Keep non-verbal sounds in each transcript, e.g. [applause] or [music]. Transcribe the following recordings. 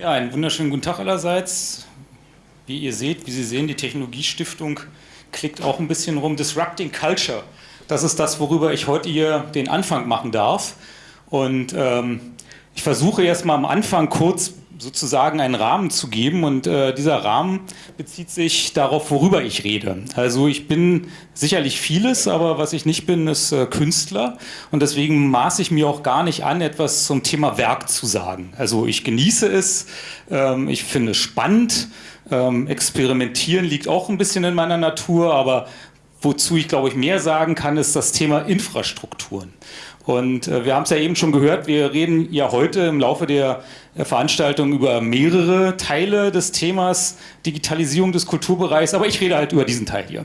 Ja, einen wunderschönen guten Tag allerseits. Wie ihr seht, wie Sie sehen, die Technologiestiftung klickt auch ein bisschen rum. Disrupting Culture, das ist das, worüber ich heute hier den Anfang machen darf. Und ähm, ich versuche jetzt mal am Anfang kurz sozusagen einen Rahmen zu geben und äh, dieser Rahmen bezieht sich darauf, worüber ich rede. Also ich bin sicherlich vieles, aber was ich nicht bin, ist äh, Künstler und deswegen maße ich mir auch gar nicht an, etwas zum Thema Werk zu sagen. Also ich genieße es, ähm, ich finde es spannend, ähm, experimentieren liegt auch ein bisschen in meiner Natur, aber wozu ich glaube ich mehr sagen kann, ist das Thema Infrastrukturen. Und äh, wir haben es ja eben schon gehört, wir reden ja heute im Laufe der Veranstaltung über mehrere Teile des Themas Digitalisierung des Kulturbereichs, aber ich rede halt über diesen Teil hier.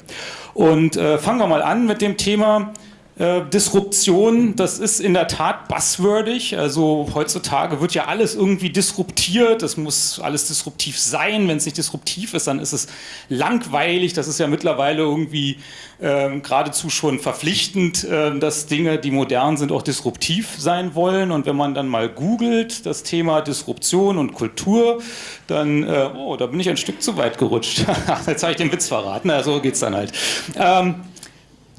Und äh, fangen wir mal an mit dem Thema äh, Disruption, das ist in der Tat buzzwordig. Also heutzutage wird ja alles irgendwie disruptiert. Es muss alles disruptiv sein. Wenn es nicht disruptiv ist, dann ist es langweilig. Das ist ja mittlerweile irgendwie äh, geradezu schon verpflichtend, äh, dass Dinge, die modern sind, auch disruptiv sein wollen. Und wenn man dann mal googelt, das Thema Disruption und Kultur, dann, äh, oh, da bin ich ein Stück zu weit gerutscht. [laughs] Jetzt habe ich den Witz verraten. Na, so geht es dann halt. Ähm,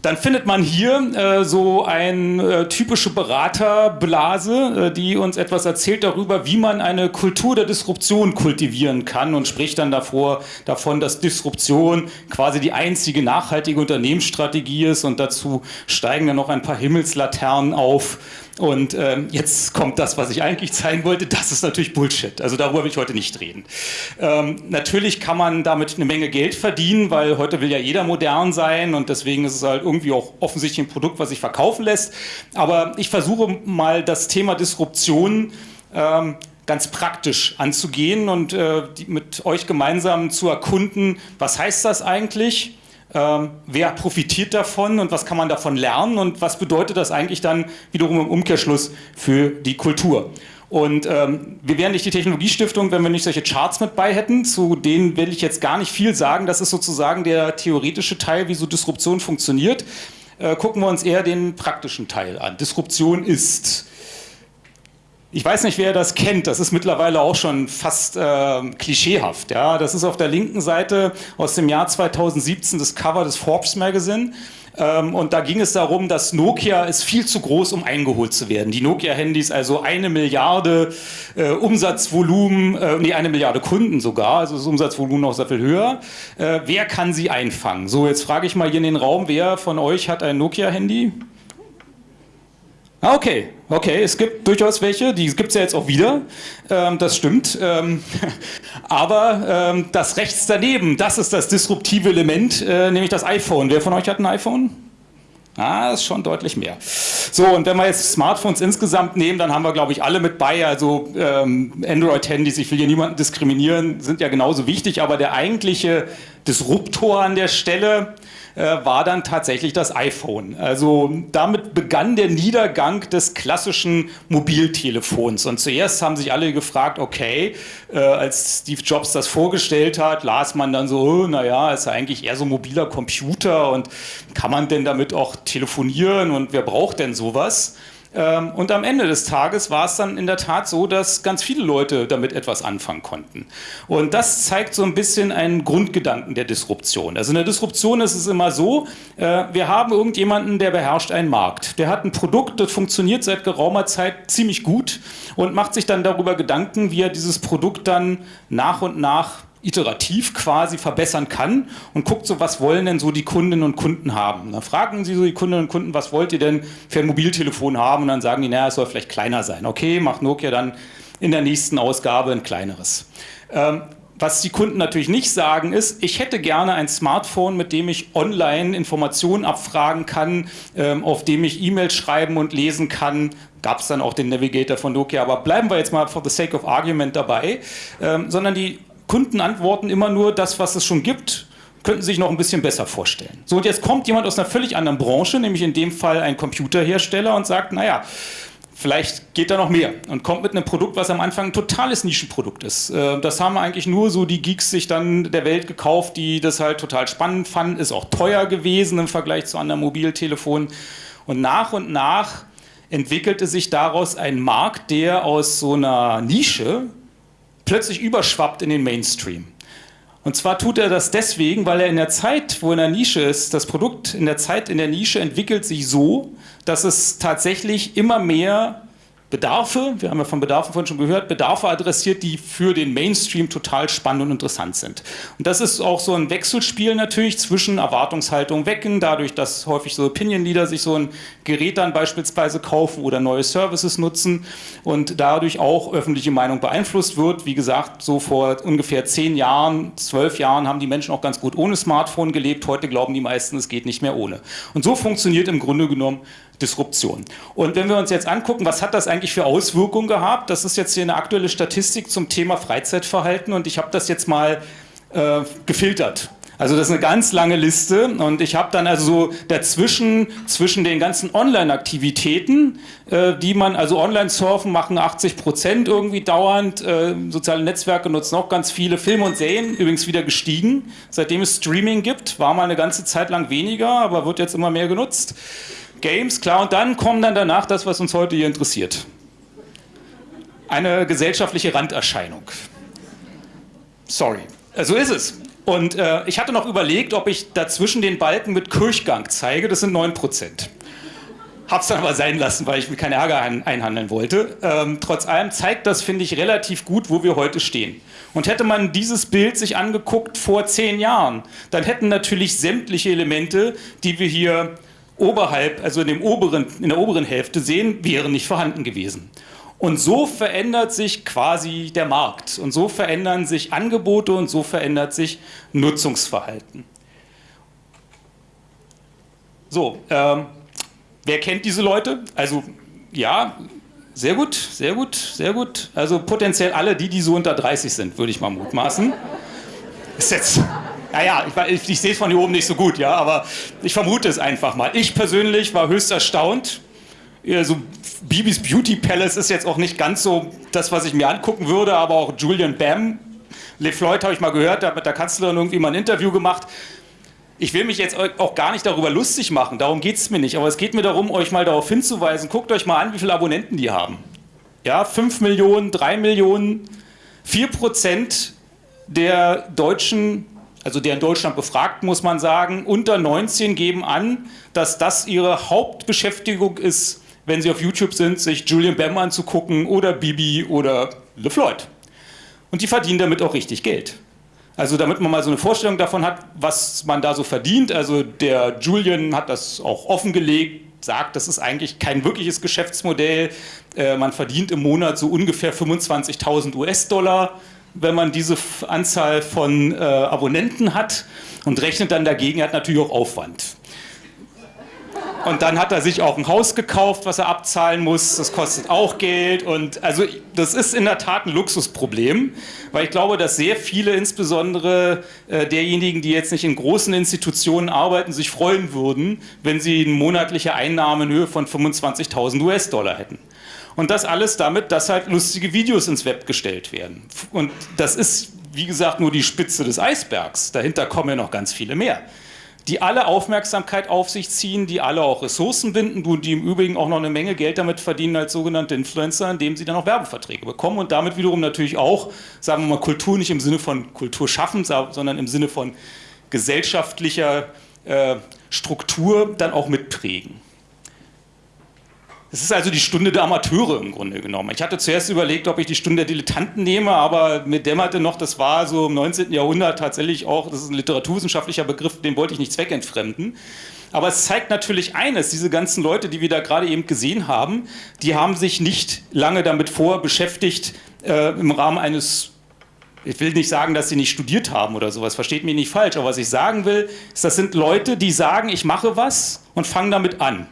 dann findet man hier äh, so eine äh, typische Beraterblase, äh, die uns etwas erzählt darüber, wie man eine Kultur der Disruption kultivieren kann und spricht dann davor, davon, dass Disruption quasi die einzige nachhaltige Unternehmensstrategie ist und dazu steigen dann noch ein paar Himmelslaternen auf, und ähm, jetzt kommt das, was ich eigentlich zeigen wollte. Das ist natürlich Bullshit. Also darüber will ich heute nicht reden. Ähm, natürlich kann man damit eine Menge Geld verdienen, weil heute will ja jeder modern sein und deswegen ist es halt irgendwie auch offensichtlich ein Produkt, was sich verkaufen lässt. Aber ich versuche mal das Thema Disruption ähm, ganz praktisch anzugehen und äh, mit euch gemeinsam zu erkunden, was heißt das eigentlich? Ähm, wer profitiert davon und was kann man davon lernen und was bedeutet das eigentlich dann wiederum im Umkehrschluss für die Kultur. Und ähm, wir wären nicht die Technologiestiftung, wenn wir nicht solche Charts mit bei hätten. Zu denen will ich jetzt gar nicht viel sagen. Das ist sozusagen der theoretische Teil, wie so Disruption funktioniert. Äh, gucken wir uns eher den praktischen Teil an. Disruption ist ich weiß nicht, wer das kennt, das ist mittlerweile auch schon fast äh, klischeehaft. Ja? Das ist auf der linken Seite aus dem Jahr 2017 das Cover des Forbes Magazine. Ähm, und da ging es darum, dass Nokia ist viel zu groß, um eingeholt zu werden. Die Nokia-Handys, also eine Milliarde äh, Umsatzvolumen, äh, nee, eine Milliarde Kunden sogar, also das Umsatzvolumen noch sehr viel höher. Äh, wer kann sie einfangen? So, jetzt frage ich mal hier in den Raum, wer von euch hat ein Nokia-Handy? Ah, okay, okay, es gibt durchaus welche, die gibt es ja jetzt auch wieder, ähm, das stimmt. Ähm, [laughs] aber ähm, das rechts daneben, das ist das disruptive Element, äh, nämlich das iPhone. Wer von euch hat ein iPhone? Ah, ist schon deutlich mehr. So, und wenn wir jetzt Smartphones insgesamt nehmen, dann haben wir, glaube ich, alle mit bei. Also ähm, Android-Handys, ich will hier niemanden diskriminieren, sind ja genauso wichtig, aber der eigentliche Disruptor an der Stelle war dann tatsächlich das iPhone. Also damit begann der Niedergang des klassischen Mobiltelefons. Und zuerst haben sich alle gefragt, okay, äh, als Steve Jobs das vorgestellt hat, las man dann so, oh, naja, ist ja eigentlich eher so ein mobiler Computer und kann man denn damit auch telefonieren und wer braucht denn sowas? Ähm, und am Ende des Tages war es dann in der Tat so, dass ganz viele Leute damit etwas anfangen konnten. Und das zeigt so ein bisschen einen Grundgedanken der Disruption. Also in der Disruption ist es immer so, äh, wir haben irgendjemanden, der beherrscht einen Markt. Der hat ein Produkt, das funktioniert seit geraumer Zeit ziemlich gut und macht sich dann darüber Gedanken, wie er dieses Produkt dann nach und nach iterativ quasi verbessern kann und guckt so, was wollen denn so die Kundinnen und Kunden haben. Dann fragen sie so die Kundinnen und Kunden, was wollt ihr denn für ein Mobiltelefon haben? Und dann sagen die, naja, es soll vielleicht kleiner sein. Okay, macht Nokia dann in der nächsten Ausgabe ein kleineres. Ähm, was die Kunden natürlich nicht sagen ist, ich hätte gerne ein Smartphone, mit dem ich online Informationen abfragen kann, ähm, auf dem ich E-Mails schreiben und lesen kann. Gab es dann auch den Navigator von Nokia, aber bleiben wir jetzt mal for the sake of argument dabei. Ähm, sondern die Kunden antworten immer nur das, was es schon gibt, könnten sich noch ein bisschen besser vorstellen. So, und jetzt kommt jemand aus einer völlig anderen Branche, nämlich in dem Fall ein Computerhersteller und sagt, naja, vielleicht geht da noch mehr und kommt mit einem Produkt, was am Anfang ein totales Nischenprodukt ist. Äh, das haben eigentlich nur so die Geeks sich dann der Welt gekauft, die das halt total spannend fanden, ist auch teuer gewesen im Vergleich zu anderen Mobiltelefonen. Und nach und nach entwickelte sich daraus ein Markt, der aus so einer Nische plötzlich überschwappt in den Mainstream. Und zwar tut er das deswegen, weil er in der Zeit, wo er in der Nische ist, das Produkt in der Zeit in der Nische entwickelt sich so, dass es tatsächlich immer mehr Bedarfe, wir haben ja von Bedarfen vorhin schon gehört, Bedarfe adressiert, die für den Mainstream total spannend und interessant sind. Und das ist auch so ein Wechselspiel natürlich zwischen Erwartungshaltung wecken, dadurch, dass häufig so Opinion-Leader sich so ein Gerät dann beispielsweise kaufen oder neue Services nutzen und dadurch auch öffentliche Meinung beeinflusst wird. Wie gesagt, so vor ungefähr zehn Jahren, zwölf Jahren haben die Menschen auch ganz gut ohne Smartphone gelebt. Heute glauben die meisten, es geht nicht mehr ohne. Und so funktioniert im Grunde genommen Disruption. Und wenn wir uns jetzt angucken, was hat das eigentlich für Auswirkungen gehabt? Das ist jetzt hier eine aktuelle Statistik zum Thema Freizeitverhalten und ich habe das jetzt mal äh, gefiltert. Also das ist eine ganz lange Liste und ich habe dann also so dazwischen, zwischen den ganzen Online-Aktivitäten, äh, die man, also Online-Surfen machen 80 Prozent irgendwie dauernd, äh, soziale Netzwerke nutzen auch ganz viele, Filme und Serien übrigens wieder gestiegen. Seitdem es Streaming gibt, war mal eine ganze Zeit lang weniger, aber wird jetzt immer mehr genutzt. Games, klar, und dann kommt dann danach das, was uns heute hier interessiert. Eine gesellschaftliche Randerscheinung. Sorry, so also ist es. Und äh, ich hatte noch überlegt, ob ich dazwischen den Balken mit Kirchgang zeige, das sind 9%. Hab's dann aber sein lassen, weil ich mir keinen Ärger ein einhandeln wollte. Ähm, trotz allem zeigt das, finde ich, relativ gut, wo wir heute stehen. Und hätte man dieses Bild sich angeguckt vor zehn Jahren, dann hätten natürlich sämtliche Elemente, die wir hier oberhalb, also in, dem oberen, in der oberen Hälfte sehen, wären nicht vorhanden gewesen. Und so verändert sich quasi der Markt und so verändern sich Angebote und so verändert sich Nutzungsverhalten. So, ähm, wer kennt diese Leute? Also ja, sehr gut, sehr gut, sehr gut. Also potenziell alle die, die so unter 30 sind, würde ich mal mutmaßen. Ist jetzt naja, ich, ich, ich sehe es von hier oben nicht so gut, ja, aber ich vermute es einfach mal. Ich persönlich war höchst erstaunt. So Bibis Beauty Palace ist jetzt auch nicht ganz so das, was ich mir angucken würde, aber auch Julian Bam, Le Floyd habe ich mal gehört, der hat mit der Kanzlerin irgendwie mal ein Interview gemacht. Ich will mich jetzt auch gar nicht darüber lustig machen, darum geht es mir nicht, aber es geht mir darum, euch mal darauf hinzuweisen, guckt euch mal an, wie viele Abonnenten die haben. Ja, 5 Millionen, 3 Millionen, 4 Prozent der deutschen also der in Deutschland befragt, muss man sagen, unter 19 geben an, dass das ihre Hauptbeschäftigung ist, wenn sie auf YouTube sind, sich Julian Bam anzugucken oder Bibi oder LeFloid. Und die verdienen damit auch richtig Geld. Also damit man mal so eine Vorstellung davon hat, was man da so verdient. Also der Julian hat das auch offengelegt, sagt, das ist eigentlich kein wirkliches Geschäftsmodell. Äh, man verdient im Monat so ungefähr 25.000 US-Dollar wenn man diese Anzahl von äh, Abonnenten hat und rechnet dann dagegen, hat natürlich auch Aufwand. Und dann hat er sich auch ein Haus gekauft, was er abzahlen muss. Das kostet auch Geld. Und also das ist in der Tat ein Luxusproblem, weil ich glaube, dass sehr viele, insbesondere äh, derjenigen, die jetzt nicht in großen Institutionen arbeiten, sich freuen würden, wenn sie eine monatliche Einnahme in Höhe von 25.000 US-Dollar hätten. Und das alles damit, dass halt lustige Videos ins Web gestellt werden. Und das ist, wie gesagt, nur die Spitze des Eisbergs. Dahinter kommen ja noch ganz viele mehr. Die alle Aufmerksamkeit auf sich ziehen, die alle auch Ressourcen binden und die im Übrigen auch noch eine Menge Geld damit verdienen als sogenannte Influencer, indem sie dann auch Werbeverträge bekommen und damit wiederum natürlich auch, sagen wir mal, Kultur nicht im Sinne von Kultur schaffen, sondern im Sinne von gesellschaftlicher äh, Struktur dann auch mitprägen. Es ist also die Stunde der Amateure im Grunde genommen. Ich hatte zuerst überlegt, ob ich die Stunde der Dilettanten nehme, aber mir dämmerte noch, das war so im 19. Jahrhundert tatsächlich auch, das ist ein literaturwissenschaftlicher Begriff, den wollte ich nicht zweckentfremden. Aber es zeigt natürlich eines, diese ganzen Leute, die wir da gerade eben gesehen haben, die haben sich nicht lange damit vor beschäftigt, äh, im Rahmen eines ich will nicht sagen, dass sie nicht studiert haben oder sowas, versteht mich nicht falsch, aber was ich sagen will, ist, das sind Leute, die sagen, ich mache was und fangen damit an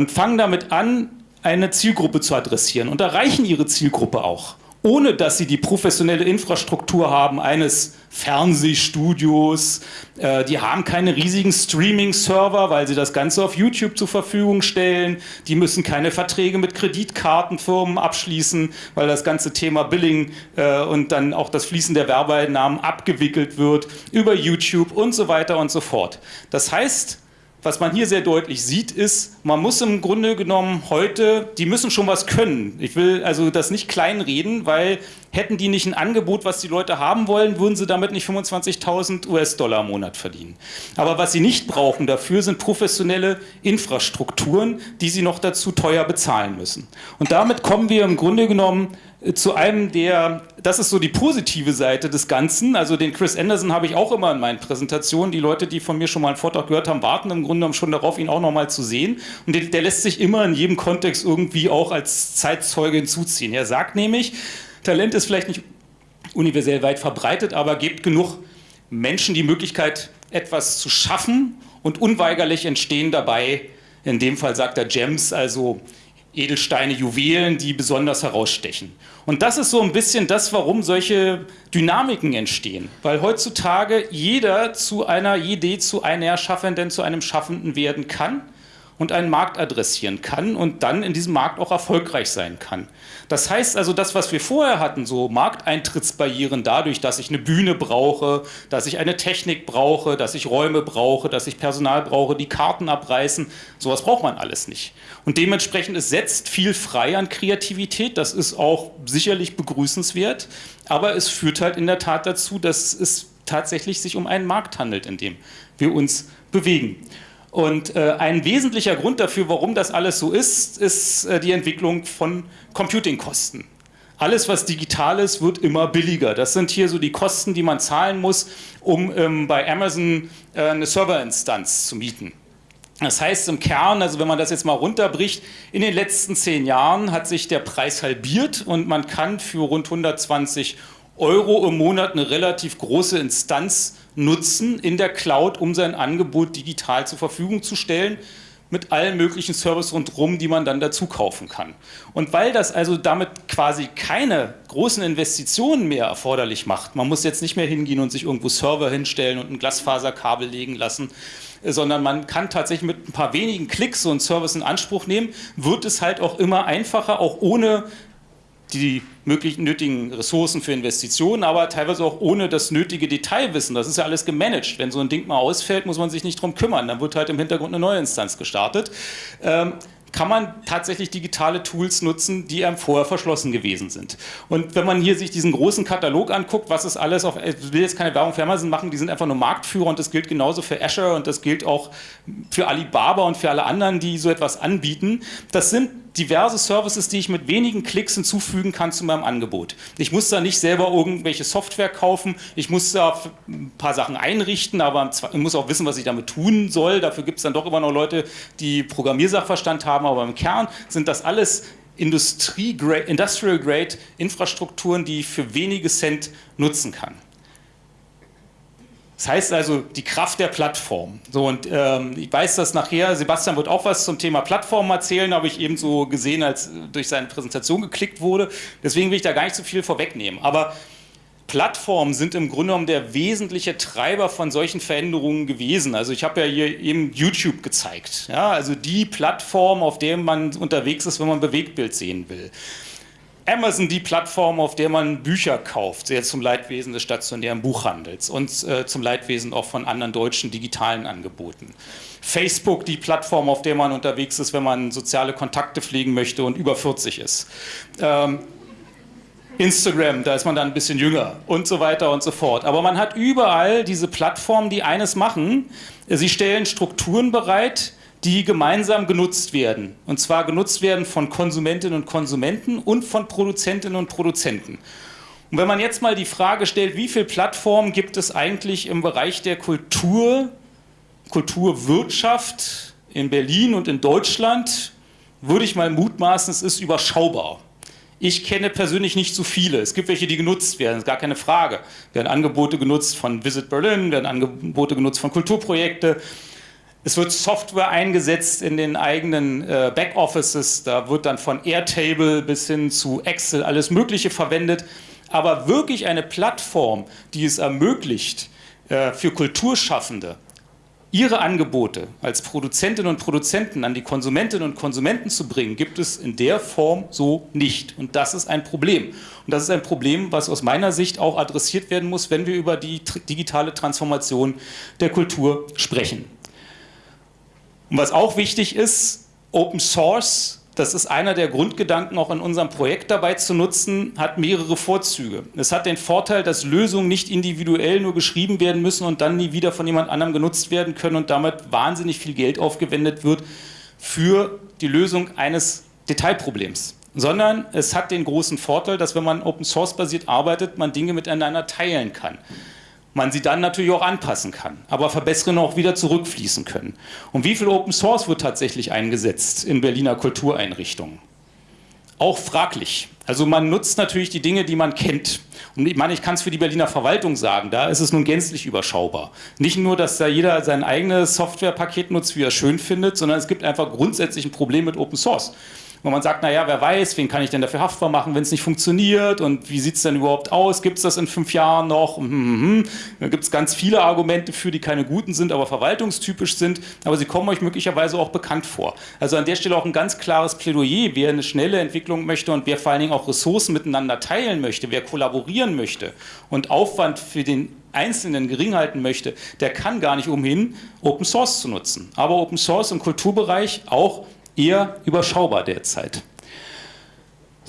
und fangen damit an, eine Zielgruppe zu adressieren und erreichen ihre Zielgruppe auch, ohne dass sie die professionelle Infrastruktur haben eines Fernsehstudios. Äh, die haben keine riesigen Streaming-Server, weil sie das Ganze auf YouTube zur Verfügung stellen. Die müssen keine Verträge mit Kreditkartenfirmen abschließen, weil das ganze Thema Billing äh, und dann auch das Fließen der Werbeeinnahmen abgewickelt wird über YouTube und so weiter und so fort. Das heißt, was man hier sehr deutlich sieht, ist, man muss im Grunde genommen heute, die müssen schon was können. Ich will also das nicht kleinreden, weil hätten die nicht ein Angebot, was die Leute haben wollen, würden sie damit nicht 25.000 US-Dollar im Monat verdienen. Aber was sie nicht brauchen dafür, sind professionelle Infrastrukturen, die sie noch dazu teuer bezahlen müssen. Und damit kommen wir im Grunde genommen zu einem der, das ist so die positive Seite des Ganzen, also den Chris Anderson habe ich auch immer in meinen Präsentationen, die Leute, die von mir schon mal einen Vortrag gehört haben, warten im Grunde schon darauf, ihn auch nochmal zu sehen. Und der, der lässt sich immer in jedem Kontext irgendwie auch als Zeitzeuge hinzuziehen. Er sagt nämlich, Talent ist vielleicht nicht universell weit verbreitet, aber gibt genug Menschen die Möglichkeit, etwas zu schaffen und unweigerlich entstehen dabei, in dem Fall sagt er Gems, also Edelsteine, Juwelen, die besonders herausstechen. Und das ist so ein bisschen das, warum solche Dynamiken entstehen. Weil heutzutage jeder zu einer Idee, zu einer Schaffenden, zu einem Schaffenden werden kann und einen Markt adressieren kann und dann in diesem Markt auch erfolgreich sein kann. Das heißt also, das, was wir vorher hatten, so Markteintrittsbarrieren dadurch, dass ich eine Bühne brauche, dass ich eine Technik brauche, dass ich Räume brauche, dass ich Personal brauche, die Karten abreißen, sowas braucht man alles nicht. Und dementsprechend, es setzt viel frei an Kreativität, das ist auch sicherlich begrüßenswert, aber es führt halt in der Tat dazu, dass es tatsächlich sich um einen Markt handelt, in dem wir uns bewegen. Und äh, ein wesentlicher Grund dafür, warum das alles so ist, ist äh, die Entwicklung von Computingkosten. Alles, was digital ist, wird immer billiger. Das sind hier so die Kosten, die man zahlen muss, um ähm, bei Amazon äh, eine Serverinstanz zu mieten. Das heißt im Kern, also wenn man das jetzt mal runterbricht, in den letzten zehn Jahren hat sich der Preis halbiert und man kann für rund 120 Euro im Monat eine relativ große Instanz nutzen in der Cloud, um sein Angebot digital zur Verfügung zu stellen mit allen möglichen Services rundherum, die man dann dazu kaufen kann. Und weil das also damit quasi keine großen Investitionen mehr erforderlich macht, man muss jetzt nicht mehr hingehen und sich irgendwo Server hinstellen und ein Glasfaserkabel legen lassen, sondern man kann tatsächlich mit ein paar wenigen Klicks so einen Service in Anspruch nehmen, wird es halt auch immer einfacher, auch ohne die möglichen nötigen Ressourcen für Investitionen, aber teilweise auch ohne das nötige Detailwissen. Das ist ja alles gemanagt. Wenn so ein Ding mal ausfällt, muss man sich nicht drum kümmern. Dann wird halt im Hintergrund eine neue Instanz gestartet. Ähm, kann man tatsächlich digitale Tools nutzen, die einem vorher verschlossen gewesen sind. Und wenn man hier sich diesen großen Katalog anguckt, was ist alles auf, ich will jetzt keine Werbung für Amazon machen, die sind einfach nur Marktführer und das gilt genauso für Azure und das gilt auch für Alibaba und für alle anderen, die so etwas anbieten. Das sind diverse Services, die ich mit wenigen Klicks hinzufügen kann zu meinem Angebot. Ich muss da nicht selber irgendwelche Software kaufen, ich muss da ein paar Sachen einrichten, aber ich muss auch wissen, was ich damit tun soll. Dafür gibt es dann doch immer noch Leute, die Programmiersachverstand haben, aber im Kern sind das alles Industrial Grade Infrastrukturen, die ich für wenige Cent nutzen kann. Das heißt also die Kraft der Plattform. So, und ähm, ich weiß, dass nachher, Sebastian wird auch was zum Thema Plattform erzählen, habe ich eben so gesehen, als durch seine Präsentation geklickt wurde. Deswegen will ich da gar nicht so viel vorwegnehmen. Aber Plattformen sind im Grunde genommen der wesentliche Treiber von solchen Veränderungen gewesen. Also ich habe ja hier eben YouTube gezeigt. Ja, also die Plattform, auf der man unterwegs ist, wenn man Bewegtbild sehen will. Amazon die Plattform, auf der man Bücher kauft, sehr zum Leidwesen des stationären Buchhandels und äh, zum Leidwesen auch von anderen deutschen digitalen Angeboten. Facebook die Plattform, auf der man unterwegs ist, wenn man soziale Kontakte pflegen möchte und über 40 ist. Ähm, Instagram, da ist man dann ein bisschen jünger und so weiter und so fort. Aber man hat überall diese Plattformen, die eines machen. Sie stellen Strukturen bereit, die gemeinsam genutzt werden. Und zwar genutzt werden von Konsumentinnen und Konsumenten und von Produzentinnen und Produzenten. Und wenn man jetzt mal die Frage stellt, wie viele Plattformen gibt es eigentlich im Bereich der Kultur, Kulturwirtschaft in Berlin und in Deutschland, würde ich mal mutmaßen, es ist überschaubar. Ich kenne persönlich nicht so viele. Es gibt welche, die genutzt werden, ist gar keine Frage. Werden Angebote genutzt von Visit Berlin, werden Angebote genutzt von Kulturprojekten, es wird Software eingesetzt in den eigenen äh, Backoffices, da wird dann von Airtable bis hin zu Excel alles Mögliche verwendet. Aber wirklich eine Plattform, die es ermöglicht, äh, für Kulturschaffende ihre Angebote als Produzentinnen und Produzenten an die Konsumentinnen und Konsumenten zu bringen, gibt es in der Form so nicht. Und das ist ein Problem. Und das ist ein Problem, was aus meiner Sicht auch adressiert werden muss, wenn wir über die digitale Transformation der Kultur sprechen. Und was auch wichtig ist, Open Source das ist einer der Grundgedanken auch in unserem Projekt dabei zu nutzen, hat mehrere Vorzüge. Es hat den Vorteil, dass Lösungen nicht individuell nur geschrieben werden müssen und dann nie wieder von jemand anderem genutzt werden können und damit wahnsinnig viel Geld aufgewendet wird für die Lösung eines Detailproblems. Sondern es hat den großen Vorteil, dass wenn man Open Source basiert arbeitet, man Dinge miteinander teilen kann man sie dann natürlich auch anpassen kann, aber verbessern auch wieder zurückfließen können. Und wie viel Open Source wird tatsächlich eingesetzt in Berliner Kultureinrichtungen? Auch fraglich. Also man nutzt natürlich die Dinge, die man kennt. Und ich meine, ich kann es für die Berliner Verwaltung sagen, da ist es nun gänzlich überschaubar. Nicht nur, dass da jeder sein eigenes Softwarepaket nutzt, wie er schön findet, sondern es gibt einfach grundsätzlich ein Problem mit Open Source wo man sagt, naja, wer weiß, wen kann ich denn dafür haftbar machen, wenn es nicht funktioniert und wie sieht es denn überhaupt aus, gibt es das in fünf Jahren noch? Mhm, mhm, mhm. Da gibt es ganz viele Argumente für, die keine guten sind, aber verwaltungstypisch sind, aber sie kommen euch möglicherweise auch bekannt vor. Also an der Stelle auch ein ganz klares Plädoyer, wer eine schnelle Entwicklung möchte und wer vor allen Dingen auch Ressourcen miteinander teilen möchte, wer kollaborieren möchte und Aufwand für den Einzelnen gering halten möchte, der kann gar nicht umhin, Open Source zu nutzen. Aber Open Source im Kulturbereich auch eher überschaubar derzeit.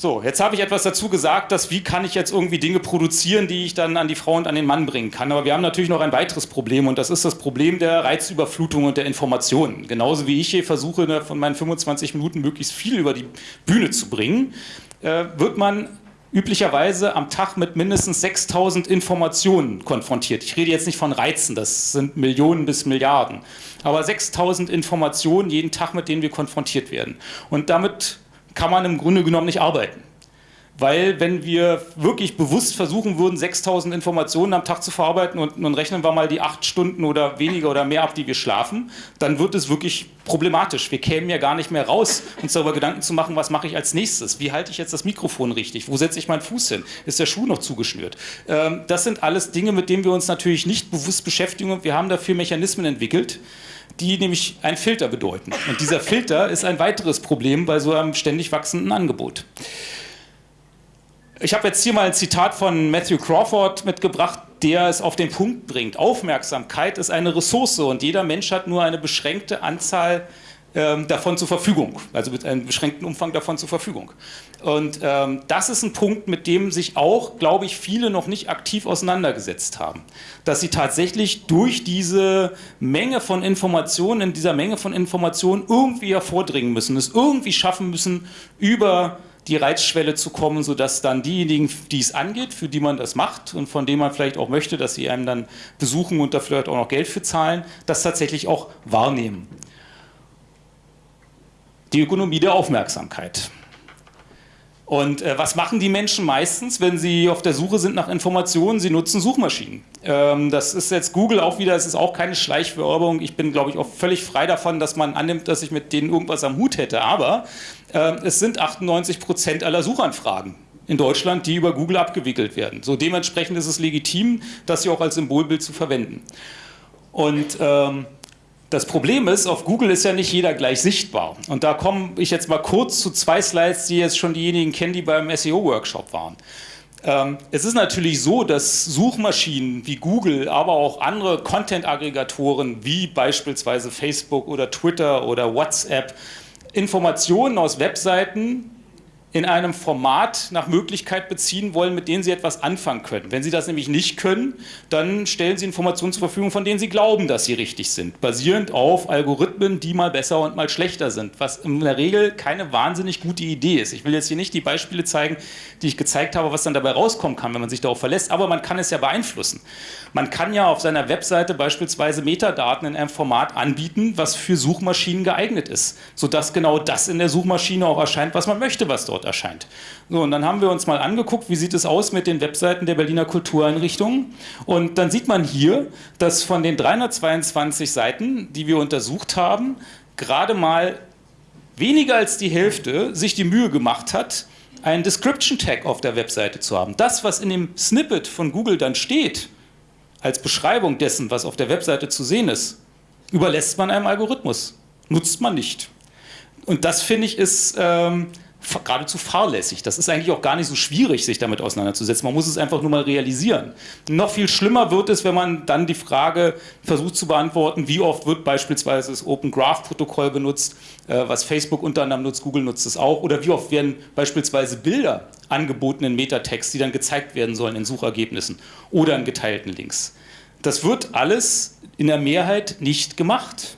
So, jetzt habe ich etwas dazu gesagt, dass wie kann ich jetzt irgendwie Dinge produzieren, die ich dann an die Frau und an den Mann bringen kann. Aber wir haben natürlich noch ein weiteres Problem und das ist das Problem der Reizüberflutung und der Informationen. Genauso wie ich hier versuche, von meinen 25 Minuten möglichst viel über die Bühne zu bringen, äh, wird man üblicherweise am Tag mit mindestens 6000 Informationen konfrontiert. Ich rede jetzt nicht von Reizen, das sind Millionen bis Milliarden, aber 6000 Informationen jeden Tag, mit denen wir konfrontiert werden. Und damit kann man im Grunde genommen nicht arbeiten weil wenn wir wirklich bewusst versuchen würden, 6000 Informationen am Tag zu verarbeiten und nun rechnen wir mal die acht Stunden oder weniger oder mehr ab, die wir schlafen, dann wird es wirklich problematisch. Wir kämen ja gar nicht mehr raus, uns darüber Gedanken zu machen, was mache ich als nächstes? Wie halte ich jetzt das Mikrofon richtig? Wo setze ich meinen Fuß hin? Ist der Schuh noch zugeschnürt? Ähm, das sind alles Dinge, mit denen wir uns natürlich nicht bewusst beschäftigen und wir haben dafür Mechanismen entwickelt, die nämlich einen Filter bedeuten. Und dieser Filter ist ein weiteres Problem bei so einem ständig wachsenden Angebot. Ich habe jetzt hier mal ein Zitat von Matthew Crawford mitgebracht, der es auf den Punkt bringt. Aufmerksamkeit ist eine Ressource und jeder Mensch hat nur eine beschränkte Anzahl ähm, davon zur Verfügung, also mit einem beschränkten Umfang davon zur Verfügung. Und ähm, das ist ein Punkt, mit dem sich auch, glaube ich, viele noch nicht aktiv auseinandergesetzt haben. Dass sie tatsächlich durch diese Menge von Informationen, in dieser Menge von Informationen irgendwie hervordringen müssen, es irgendwie schaffen müssen, über die Reizschwelle zu kommen, sodass dann diejenigen, die es angeht, für die man das macht und von denen man vielleicht auch möchte, dass sie einem dann besuchen und da vielleicht auch noch Geld für zahlen, das tatsächlich auch wahrnehmen. Die Ökonomie der Aufmerksamkeit. Und äh, was machen die Menschen meistens, wenn sie auf der Suche sind nach Informationen? Sie nutzen Suchmaschinen. Ähm, das ist jetzt Google auch wieder, es ist auch keine Schleichwerbung. Ich bin, glaube ich, auch völlig frei davon, dass man annimmt, dass ich mit denen irgendwas am Hut hätte. Aber äh, es sind 98 Prozent aller Suchanfragen in Deutschland, die über Google abgewickelt werden. So dementsprechend ist es legitim, das hier auch als Symbolbild zu verwenden. Und ähm, das Problem ist, auf Google ist ja nicht jeder gleich sichtbar. Und da komme ich jetzt mal kurz zu zwei Slides, die jetzt schon diejenigen kennen, die beim SEO-Workshop waren. Ähm, es ist natürlich so, dass Suchmaschinen wie Google, aber auch andere Content-Aggregatoren wie beispielsweise Facebook oder Twitter oder WhatsApp Informationen aus Webseiten in einem Format nach Möglichkeit beziehen wollen, mit denen Sie etwas anfangen können. Wenn Sie das nämlich nicht können, dann stellen Sie Informationen zur Verfügung, von denen Sie glauben, dass sie richtig sind, basierend auf Algorithmen, die mal besser und mal schlechter sind, was in der Regel keine wahnsinnig gute Idee ist. Ich will jetzt hier nicht die Beispiele zeigen, die ich gezeigt habe, was dann dabei rauskommen kann, wenn man sich darauf verlässt, aber man kann es ja beeinflussen. Man kann ja auf seiner Webseite beispielsweise Metadaten in einem Format anbieten, was für Suchmaschinen geeignet ist, sodass genau das in der Suchmaschine auch erscheint, was man möchte, was dort erscheint. So, und dann haben wir uns mal angeguckt, wie sieht es aus mit den Webseiten der Berliner Kultureinrichtungen. Und dann sieht man hier, dass von den 322 Seiten, die wir untersucht haben, gerade mal weniger als die Hälfte sich die Mühe gemacht hat, einen Description Tag auf der Webseite zu haben. Das, was in dem Snippet von Google dann steht, als Beschreibung dessen, was auf der Webseite zu sehen ist, überlässt man einem Algorithmus. Nutzt man nicht. Und das finde ich ist ähm, geradezu fahrlässig. Das ist eigentlich auch gar nicht so schwierig, sich damit auseinanderzusetzen. Man muss es einfach nur mal realisieren. Noch viel schlimmer wird es, wenn man dann die Frage versucht zu beantworten, wie oft wird beispielsweise das Open Graph Protokoll benutzt, äh, was Facebook unter anderem nutzt, Google nutzt es auch, oder wie oft werden beispielsweise Bilder angeboten in Metatext, die dann gezeigt werden sollen in Suchergebnissen oder in geteilten Links. Das wird alles in der Mehrheit nicht gemacht.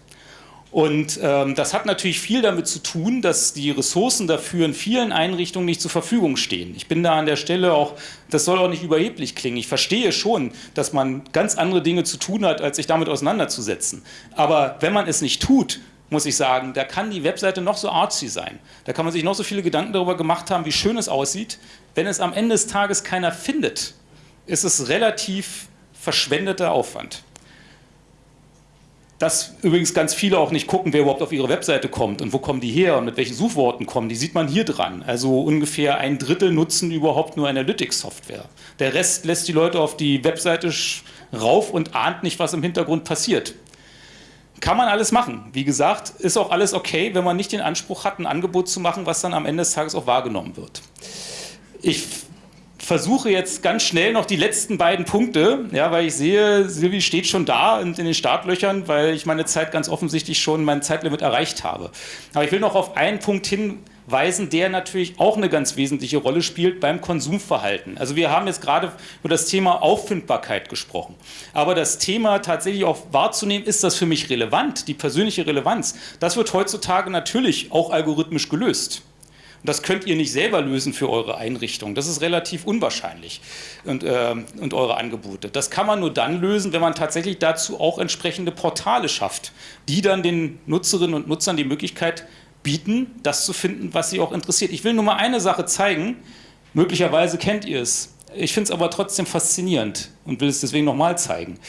Und ähm, das hat natürlich viel damit zu tun, dass die Ressourcen dafür in vielen Einrichtungen nicht zur Verfügung stehen. Ich bin da an der Stelle auch, das soll auch nicht überheblich klingen. Ich verstehe schon, dass man ganz andere Dinge zu tun hat, als sich damit auseinanderzusetzen. Aber wenn man es nicht tut, muss ich sagen, da kann die Webseite noch so artsy sein. Da kann man sich noch so viele Gedanken darüber gemacht haben, wie schön es aussieht. Wenn es am Ende des Tages keiner findet, ist es relativ verschwendeter Aufwand dass übrigens ganz viele auch nicht gucken, wer überhaupt auf ihre Webseite kommt und wo kommen die her und mit welchen Suchworten kommen, die sieht man hier dran. Also ungefähr ein Drittel nutzen überhaupt nur Analytics-Software. Der Rest lässt die Leute auf die Webseite rauf und ahnt nicht, was im Hintergrund passiert. Kann man alles machen. Wie gesagt, ist auch alles okay, wenn man nicht den Anspruch hat, ein Angebot zu machen, was dann am Ende des Tages auch wahrgenommen wird. Ich versuche jetzt ganz schnell noch die letzten beiden Punkte, ja, weil ich sehe, Silvi steht schon da in, in den Startlöchern, weil ich meine Zeit ganz offensichtlich schon mein Zeitlimit erreicht habe. Aber ich will noch auf einen Punkt hinweisen, der natürlich auch eine ganz wesentliche Rolle spielt beim Konsumverhalten. Also wir haben jetzt gerade über das Thema Auffindbarkeit gesprochen. Aber das Thema tatsächlich auch wahrzunehmen, ist das für mich relevant, die persönliche Relevanz, das wird heutzutage natürlich auch algorithmisch gelöst. Das könnt ihr nicht selber lösen für eure Einrichtung. Das ist relativ unwahrscheinlich und, äh, und eure Angebote. Das kann man nur dann lösen, wenn man tatsächlich dazu auch entsprechende Portale schafft, die dann den Nutzerinnen und Nutzern die Möglichkeit bieten, das zu finden, was sie auch interessiert. Ich will nur mal eine Sache zeigen. Möglicherweise kennt ihr es. Ich finde es aber trotzdem faszinierend und will es deswegen nochmal zeigen.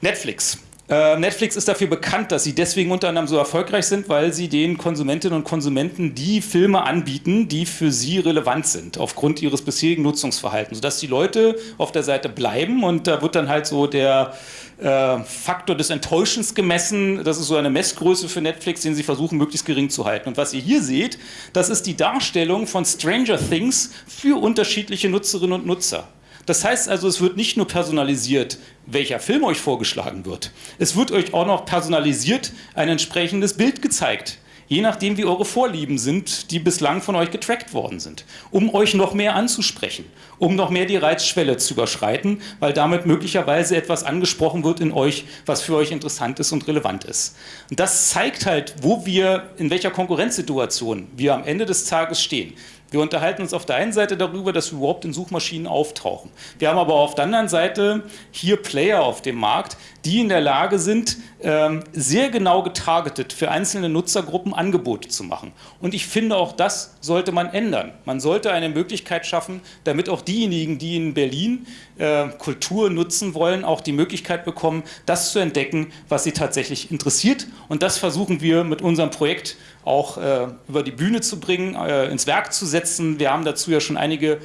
Netflix. Äh, Netflix ist dafür bekannt, dass sie deswegen unter anderem so erfolgreich sind, weil sie den Konsumentinnen und Konsumenten die Filme anbieten, die für sie relevant sind, aufgrund ihres bisherigen Nutzungsverhaltens, sodass die Leute auf der Seite bleiben und da wird dann halt so der äh, Faktor des Enttäuschens gemessen. Das ist so eine Messgröße für Netflix, den sie versuchen möglichst gering zu halten. Und was ihr hier seht, das ist die Darstellung von Stranger Things für unterschiedliche Nutzerinnen und Nutzer. Das heißt also, es wird nicht nur personalisiert, welcher Film euch vorgeschlagen wird. Es wird euch auch noch personalisiert ein entsprechendes Bild gezeigt. Je nachdem, wie eure Vorlieben sind, die bislang von euch getrackt worden sind. Um euch noch mehr anzusprechen, um noch mehr die Reizschwelle zu überschreiten, weil damit möglicherweise etwas angesprochen wird in euch, was für euch interessant ist und relevant ist. Und das zeigt halt, wo wir, in welcher Konkurrenzsituation wir am Ende des Tages stehen. Wir unterhalten uns auf der einen Seite darüber, dass wir überhaupt in Suchmaschinen auftauchen. Wir haben aber auf der anderen Seite hier Player auf dem Markt, die in der Lage sind, ähm, sehr genau getargetet für einzelne Nutzergruppen Angebote zu machen. Und ich finde, auch das sollte man ändern. Man sollte eine Möglichkeit schaffen, damit auch diejenigen, die in Berlin äh, Kultur nutzen wollen, auch die Möglichkeit bekommen, das zu entdecken, was sie tatsächlich interessiert. Und das versuchen wir mit unserem Projekt auch äh, über die Bühne zu bringen, äh, ins Werk zu setzen. Wir haben dazu ja schon einige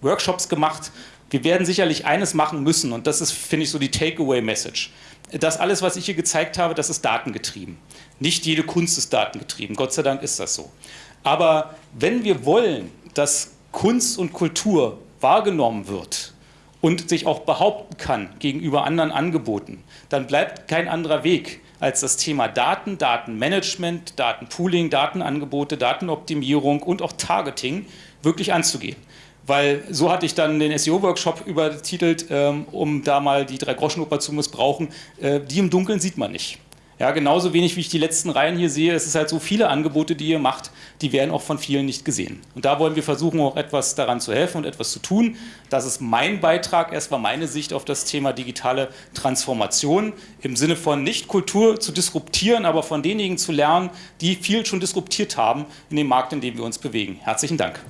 Workshops gemacht. Wir werden sicherlich eines machen müssen und das ist, finde ich, so die Takeaway-Message. Das alles, was ich hier gezeigt habe, das ist datengetrieben. Nicht jede Kunst ist datengetrieben, Gott sei Dank ist das so. Aber wenn wir wollen, dass Kunst und Kultur wahrgenommen wird und sich auch behaupten kann gegenüber anderen Angeboten, dann bleibt kein anderer Weg, als das Thema Daten, Datenmanagement, Datenpooling, Datenangebote, Datenoptimierung und auch Targeting wirklich anzugehen. Weil so hatte ich dann den SEO-Workshop übertitelt, ähm, um da mal die drei Groschenoper zu missbrauchen. Äh, die im Dunkeln sieht man nicht. Ja, genauso wenig wie ich die letzten Reihen hier sehe, es ist halt so viele Angebote, die ihr macht, die werden auch von vielen nicht gesehen. Und da wollen wir versuchen, auch etwas daran zu helfen und etwas zu tun. Das ist mein Beitrag, erstmal meine Sicht auf das Thema digitale Transformation im Sinne von nicht Kultur zu disruptieren, aber von denjenigen zu lernen, die viel schon disruptiert haben in dem Markt, in dem wir uns bewegen. Herzlichen Dank.